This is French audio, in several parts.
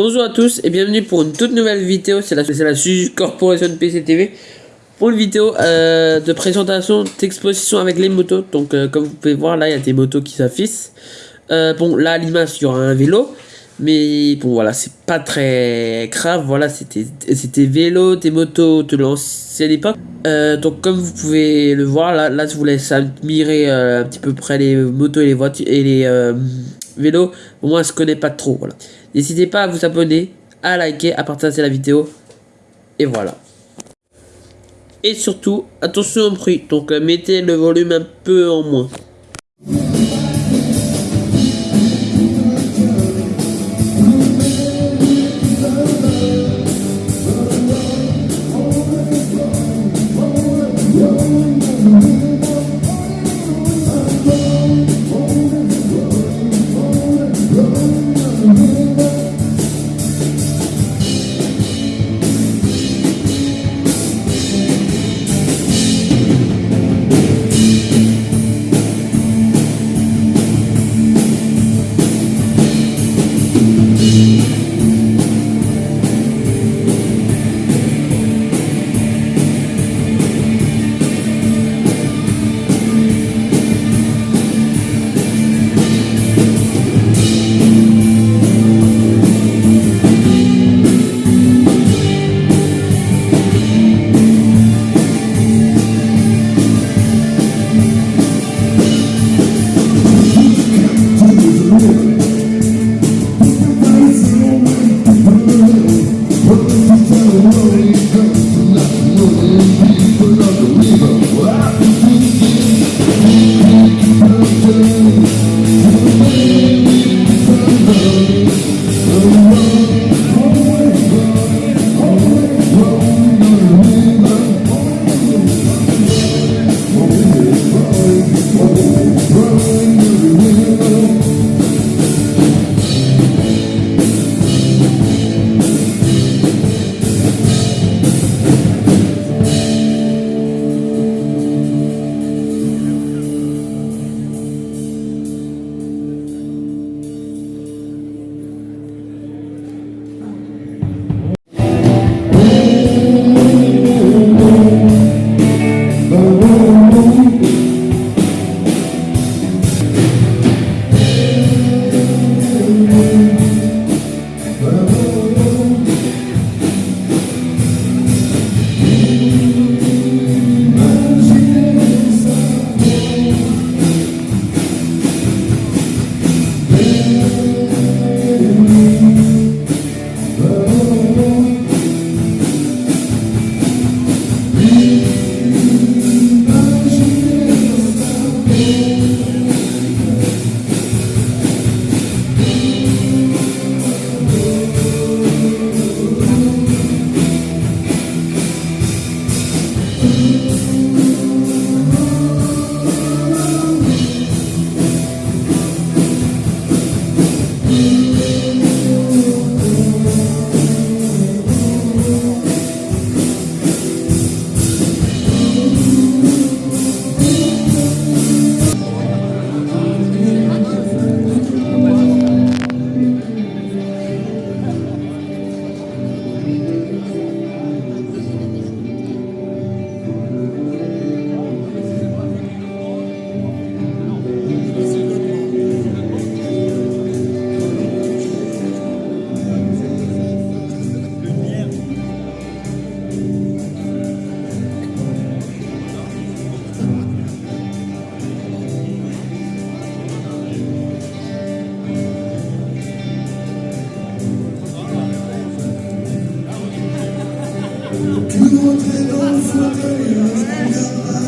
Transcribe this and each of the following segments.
Bonjour à tous et bienvenue pour une toute nouvelle vidéo, c'est la, la Corporation PCTV pour une vidéo euh, de présentation d'exposition avec les motos. Donc euh, comme vous pouvez voir là il y a des motos qui s'affichent. Euh, bon là à l'image il y aura un vélo, mais bon voilà c'est pas très grave, voilà c'était c'était vélo, des motos de l'ancienne époque. donc comme vous pouvez le voir là, là je vous laisse admirer un petit peu près les motos et les voitures et les vélos. Moi je connais pas trop voilà. N'hésitez pas à vous abonner, à liker, à partager la vidéo. Et voilà. Et surtout, attention au bruit. Donc euh, mettez le volume un peu en moins. Do what they don't for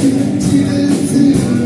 Thank.